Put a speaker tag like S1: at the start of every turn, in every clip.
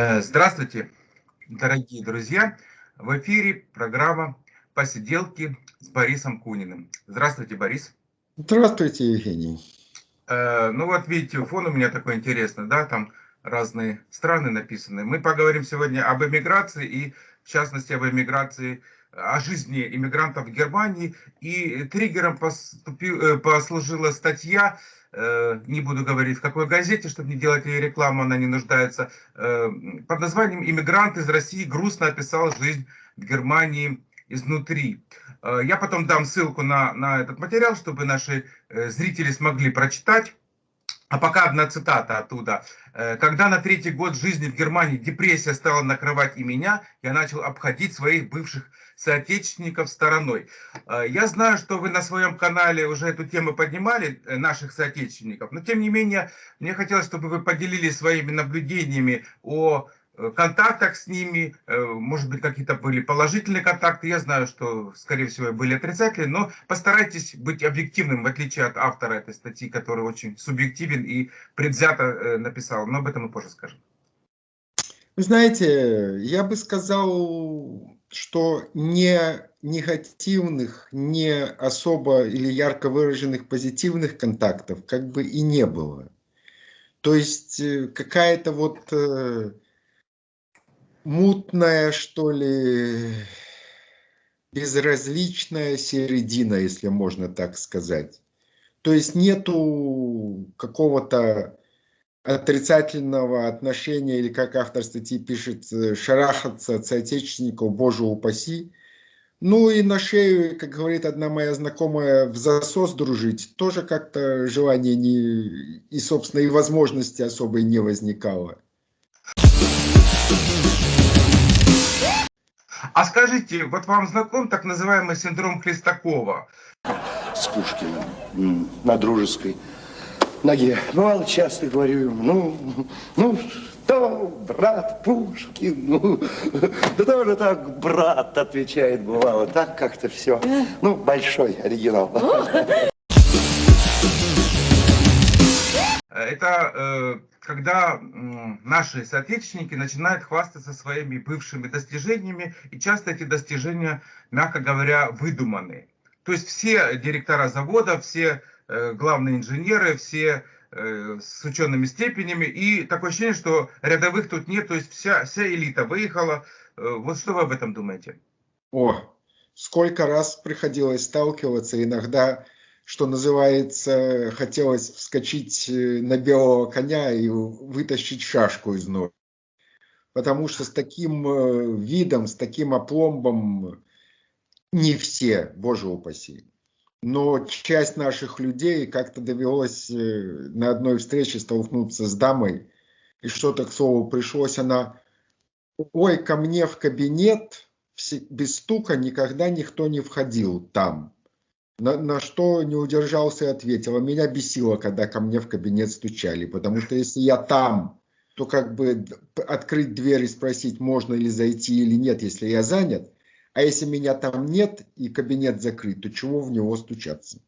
S1: Э, здравствуйте, дорогие друзья! В эфире программа «Посиделки с Борисом Куниным». Здравствуйте, Борис.
S2: Здравствуйте, Евгений.
S1: Э, ну вот видите, фон у меня такой интересный, да, там разные страны написаны. Мы поговорим сегодня об эмиграции и, в частности, об эмиграции, о жизни иммигрантов в Германии. И триггером поступил, э, послужила статья не буду говорить в какой газете, чтобы не делать ей рекламу, она не нуждается, э, под названием «Иммигрант из России грустно описал жизнь в Германии изнутри». Э, я потом дам ссылку на, на этот материал, чтобы наши зрители смогли прочитать. А пока одна цитата оттуда. «Э, «Когда на третий год жизни в Германии депрессия стала накрывать и меня, я начал обходить своих бывших соотечественников стороной». Э, я знаю, что вы на своем канале уже эту тему поднимали, э, наших соотечественников, но тем не менее, мне хотелось, чтобы вы поделились своими наблюдениями о контактах с ними, э, может быть, какие-то были положительные контакты, я знаю, что, скорее всего, были отрицательные, но постарайтесь быть объективным, в отличие от автора этой статьи, который очень субъективен и предвзято э, написал, но об этом мы позже скажем.
S2: Вы знаете, я бы сказал, что не негативных, не особо или ярко выраженных позитивных контактов как бы и не было. То есть какая-то вот мутная, что ли, безразличная середина, если можно так сказать. То есть нету какого-то отрицательного отношения, или как автор статьи пишет, шарахаться от соотечественников, боже упаси. Ну и на шею, как говорит одна моя знакомая, в засос дружить, тоже как-то желания не, и, собственно, и возможности особой не возникало.
S1: А скажите, вот вам знаком так называемый синдром Хлестакова?
S3: С Пушкиным на дружеской ноге. Бывало, часто говорю ему, ну, ну, что, брат Пушкин, ну, да тоже так, брат, отвечает, бывало, так как-то все. Ну, большой оригинал.
S1: Это э, когда наши соотечественники начинают хвастаться своими бывшими достижениями, и часто эти достижения, мягко говоря, выдуманы. То есть все директора завода, все э, главные инженеры, все э, с учеными степенями, и такое ощущение, что рядовых тут нет, то есть вся, вся элита выехала. Вот что вы об этом думаете?
S2: О, сколько раз приходилось сталкиваться, иногда что называется, хотелось вскочить э, на белого коня и вытащить шашку из ног. Потому что с таким э, видом, с таким опломбом не все, боже упаси. Но часть наших людей как-то довелось э, на одной встрече столкнуться с дамой, и что-то, к слову, пришлось, она, ой, ко мне в кабинет, без стука никогда никто не входил там. На, на что не удержался и ответил. А меня бесило, когда ко мне в кабинет стучали, потому что если я там, то как бы открыть дверь и спросить, можно ли зайти или нет, если я занят. А если меня там нет и кабинет закрыт, то чего в него стучаться?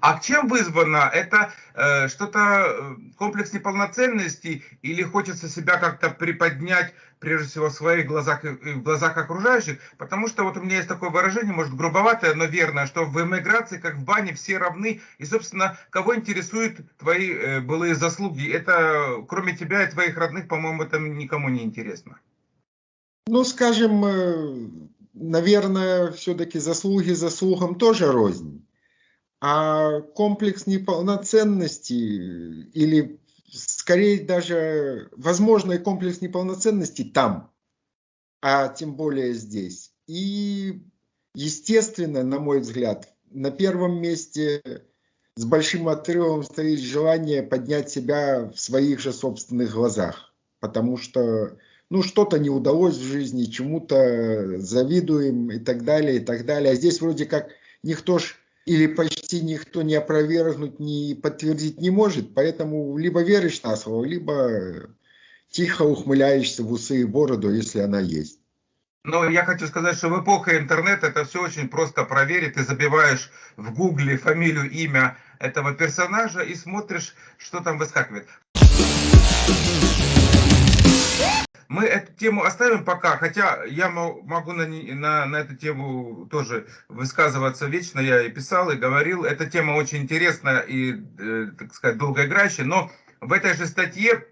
S1: А чем вызвано? Это э, что-то э, комплекс неполноценности или хочется себя как-то приподнять, прежде всего в своих глазах и в глазах окружающих? Потому что вот у меня есть такое выражение, может грубоватое, но верное, что в эмиграции, как в бане, все равны. И, собственно, кого интересуют твои э, былые заслуги? Это, кроме тебя и твоих родных, по-моему, это никому не интересно.
S2: Ну, скажем, э, наверное, все-таки заслуги заслугам тоже рознь. А комплекс неполноценности или скорее даже возможный комплекс неполноценности там, а тем более здесь. И естественно, на мой взгляд, на первом месте с большим отрывом стоит желание поднять себя в своих же собственных глазах. Потому что ну, что-то не удалось в жизни, чему-то завидуем и так далее, и так далее. А здесь вроде как никто ж или почти никто не опровергнуть, не подтвердить не может, поэтому либо веришь на слово, либо тихо ухмыляешься в усы и бороду, если она есть.
S1: Но я хочу сказать, что в эпоху интернета это все очень просто проверить. Ты забиваешь в гугле фамилию, имя этого персонажа и смотришь, что там выскакивает. Мы эту тему оставим пока, хотя я могу на, на, на эту тему тоже высказываться вечно, я и писал, и говорил. Эта тема очень интересная и, э, так сказать, долгоиграющая, но в этой же статье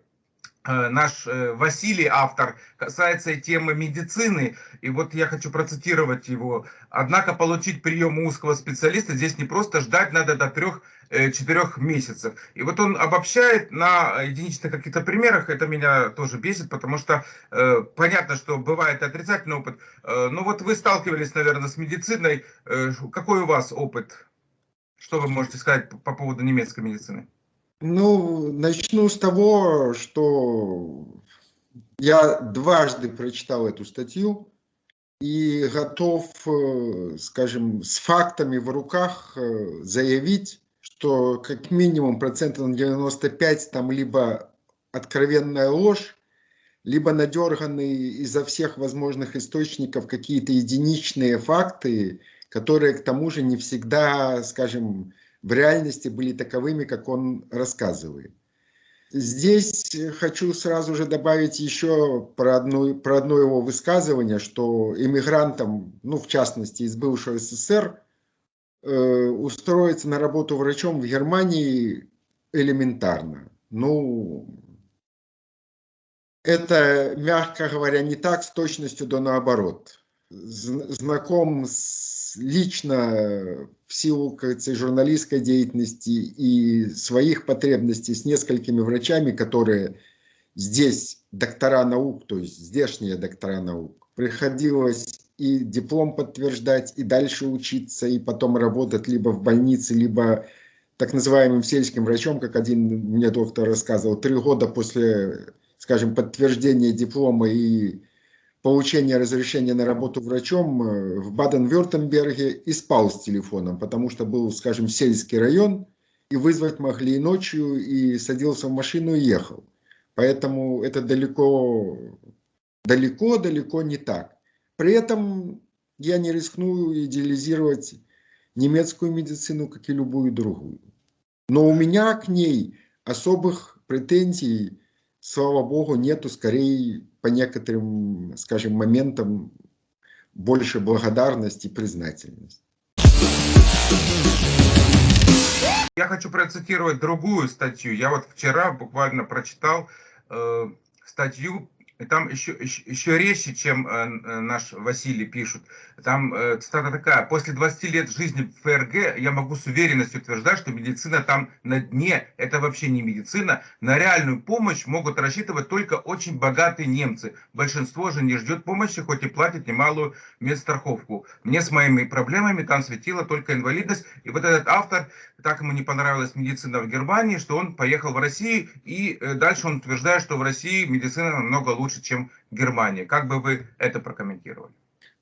S1: наш э, Василий, автор, касается темы медицины. И вот я хочу процитировать его. Однако получить прием у узкого специалиста здесь не просто ждать, надо до трех-четырех э, месяцев. И вот он обобщает на единичных каких-то примерах. Это меня тоже бесит, потому что э, понятно, что бывает отрицательный опыт. Э, ну вот вы сталкивались, наверное, с медициной. Э, какой у вас опыт? Что вы можете сказать по, по поводу немецкой медицины?
S2: Ну, начну с того, что я дважды прочитал эту статью и готов, э, скажем, с фактами в руках э, заявить, что как минимум процентов на 95 там либо откровенная ложь, либо надерганные изо всех возможных источников какие-то единичные факты, которые к тому же не всегда, скажем, в реальности были таковыми, как он рассказывает. Здесь хочу сразу же добавить еще про, одну, про одно его высказывание, что иммигрантам, ну в частности из бывшего СССР, э, устроиться на работу врачом в Германии элементарно. Ну, это, мягко говоря, не так с точностью до наоборот. Знаком с, лично в силу кажется, журналистской деятельности и своих потребностей с несколькими врачами, которые здесь доктора наук, то есть здешние доктора наук, приходилось и диплом подтверждать, и дальше учиться, и потом работать либо в больнице, либо так называемым сельским врачом, как один мне доктор рассказывал, три года после, скажем, подтверждения диплома и получения разрешения на работу врачом э, в Баден-Вюртемберге и спал с телефоном, потому что был, скажем, сельский район, и вызвать могли и ночью, и садился в машину и ехал. Поэтому это далеко, далеко, далеко не так. При этом я не рискну идеализировать немецкую медицину, как и любую другую. Но у меня к ней особых претензий, слава богу, нету, скорее по некоторым, скажем, моментам больше благодарности и признательности.
S1: Я хочу процитировать другую статью. Я вот вчера буквально прочитал э, статью и там еще, еще, еще резче, чем э, э, наш Василий пишут. Там э, цитата такая. «После 20 лет жизни в ФРГ я могу с уверенностью утверждать, что медицина там на дне. Это вообще не медицина. На реальную помощь могут рассчитывать только очень богатые немцы. Большинство же не ждет помощи, хоть и платит немалую медстраховку. Мне с моими проблемами там светила только инвалидность. И вот этот автор, так ему не понравилась медицина в Германии, что он поехал в Россию. И э, дальше он утверждает, что в России медицина намного лучше лучше, чем Германия. Как бы вы это прокомментировали?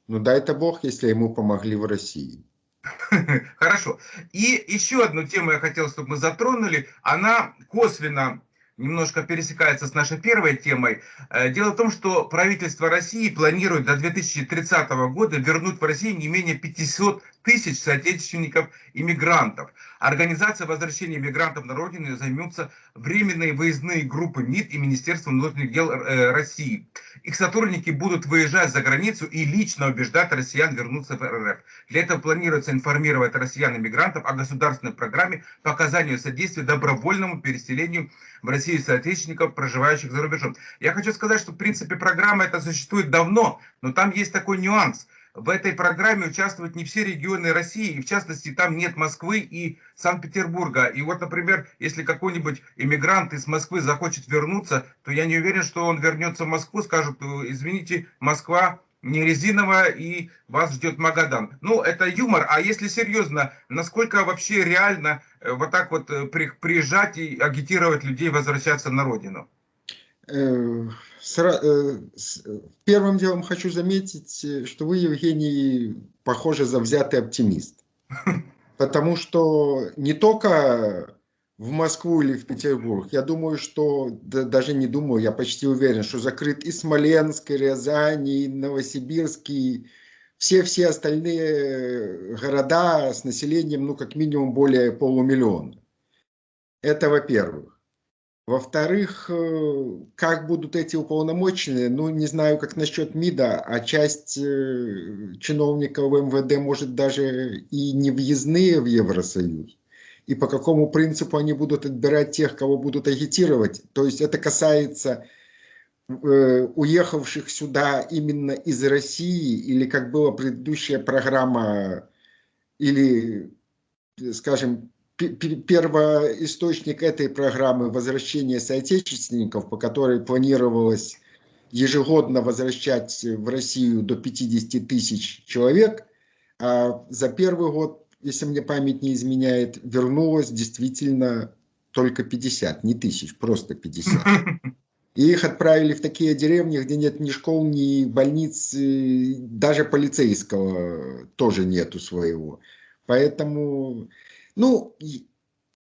S2: Ну дай-то бог, если ему помогли в России.
S1: Хорошо. И еще одну тему я хотел, чтобы мы затронули. Она косвенно немножко пересекается с нашей первой темой. Э, дело в том, что правительство России планирует до 2030 года вернуть в Россию не менее 500 тысяч соотечественников иммигрантов. Организация возвращения иммигрантов на родину займутся временные выездные группы МИД и Министерства внутренних дел э, России. Их сотрудники будут выезжать за границу и лично убеждать россиян вернуться в РФ. Для этого планируется информировать россиян-иммигрантов о государственной программе по оказанию содействия добровольному переселению в Россию соотечественников, проживающих за рубежом. Я хочу сказать, что в принципе программа эта существует давно, но там есть такой нюанс – в этой программе участвуют не все регионы России, и в частности там нет Москвы и Санкт-Петербурга. И вот, например, если какой-нибудь иммигрант из Москвы захочет вернуться, то я не уверен, что он вернется в Москву, скажет, извините, Москва не резиновая и вас ждет Магадан. Ну, это юмор, а если серьезно, насколько вообще реально э, вот так вот э, приезжать и агитировать людей возвращаться на родину?
S2: Э, Э, первым делом хочу заметить, э, что вы, Евгений, похоже, завзятый оптимист. Потому что не только в Москву или в Петербург, я думаю, что, да, даже не думаю, я почти уверен, что закрыт и Смоленск, и Рязань, и Новосибирск, и все-все остальные города с населением, ну, как минимум, более полумиллиона. Это во-первых. Во-вторых, как будут эти уполномоченные, ну, не знаю, как насчет МИДа, а часть чиновников МВД может даже и не въездные в Евросоюз и по какому принципу они будут отбирать тех, кого будут агитировать. То есть это касается э, уехавших сюда именно из России, или как была предыдущая программа, или, скажем, первоисточник этой программы возвращения соотечественников, по которой планировалось ежегодно возвращать в Россию до 50 тысяч человек, а за первый год если мне память не изменяет, вернулось действительно только 50, не тысяч, просто 50. И их отправили в такие деревни, где нет ни школ, ни больниц, даже полицейского тоже нету своего. Поэтому, ну,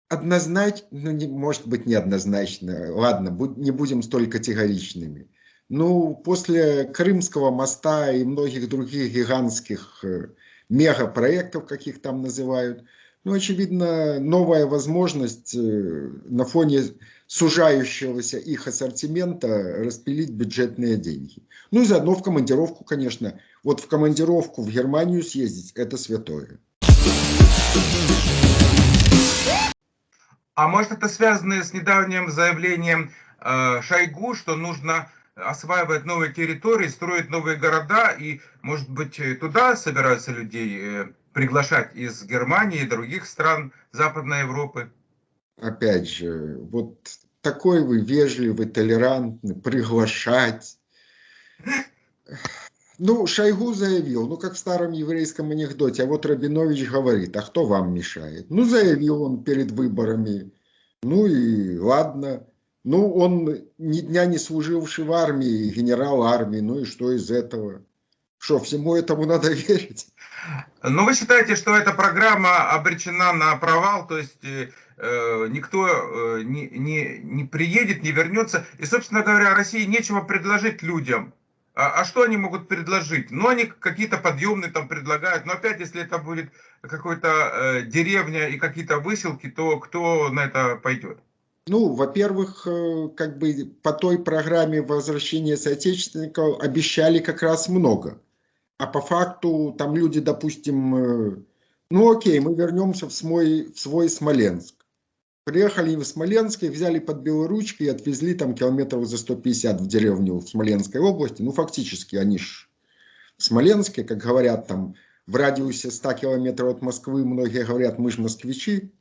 S2: однозначно, ну, не, может быть, неоднозначно, ладно, не будем столь категоричными. Ну, после Крымского моста и многих других гигантских э, мегапроектов, как их там называют. Ну, очевидно, новая возможность э, на фоне сужающегося их ассортимента распилить бюджетные деньги. Ну и заодно в командировку, конечно. Вот в командировку в Германию съездить – это святое.
S1: А может это связано с недавним заявлением э, Шойгу, что нужно осваивать новые территории, строить новые города, и, может быть, туда собираются людей э, приглашать из Германии и других стран Западной Европы?
S2: Опять же, вот такой вы вежливый, толерантный, приглашать. Ну, Шойгу заявил, ну, как в старом еврейском анекдоте, а вот Рабинович говорит, а кто вам мешает? Ну, заявил он перед выборами, ну и ладно. Ну, он ни дня не служивший в армии, генерал армии, ну и что из этого? Что, всему этому надо верить?
S1: Ну, вы считаете, что эта программа обречена на провал, то есть э, э никто э, не, не, не приедет, не вернется, и, собственно говоря, России нечего предложить людям. А, а что они могут предложить? Ну, они какие-то подъемные там предлагают, но опять, если это будет какой-то э, деревня и какие-то выселки, то кто на это пойдет?
S2: Ну, во-первых, э, как бы по той программе возвращения соотечественников обещали как раз много. А по факту там люди, допустим, э, ну окей, мы вернемся в свой, в свой Смоленск. Приехали в Смоленск, их взяли под белоручки и отвезли там километров за 150 в деревню в Смоленской области. Ну, фактически они ж в Смоленске, как говорят там, в радиусе 100 километров от Москвы, многие говорят, мы же москвичи.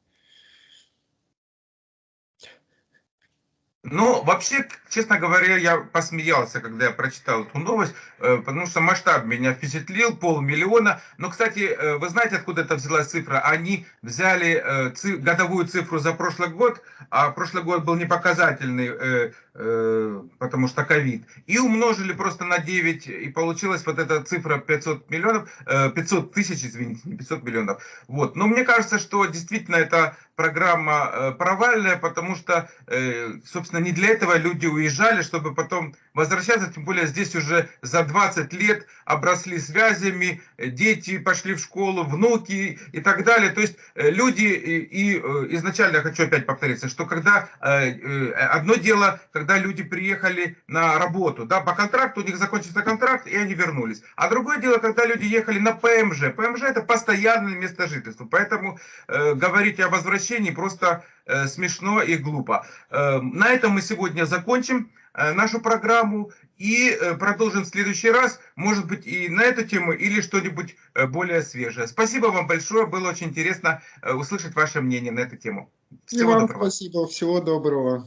S1: Ну, вообще, честно говоря, я посмеялся, когда я прочитал эту новость, э, потому что масштаб меня впечатлил, полмиллиона. Но, кстати, э, вы знаете, откуда это взялась цифра? Они взяли э, годовую цифру за прошлый год, а прошлый год был непоказательный, потому что ковид, и умножили просто на 9, и получилась вот эта цифра 500 миллионов, 500 тысяч, извините, не 500 миллионов. Вот. Но мне кажется, что действительно это программа э, провальная, потому что, э, собственно, не для этого люди уезжали, чтобы потом возвращаться, тем более здесь уже за 20 лет обросли связями, дети пошли в школу, внуки и так далее. То есть э, люди, и изначально я хочу опять повториться, что когда, одно дело, когда люди приехали на работу, да, по контракту, у них закончился контракт, и они вернулись. А другое дело, когда люди ехали на ПМЖ. ПМЖ это постоянное место жительства, поэтому э, говорить о возвращении просто э, смешно и глупо. Э, на этом мы сегодня закончим э, нашу программу и э, продолжим в следующий раз, может быть и на эту тему или что-нибудь э, более свежее. Спасибо вам большое, было очень интересно э, услышать ваше мнение на эту тему.
S2: Всего и вам доброго. спасибо, всего доброго.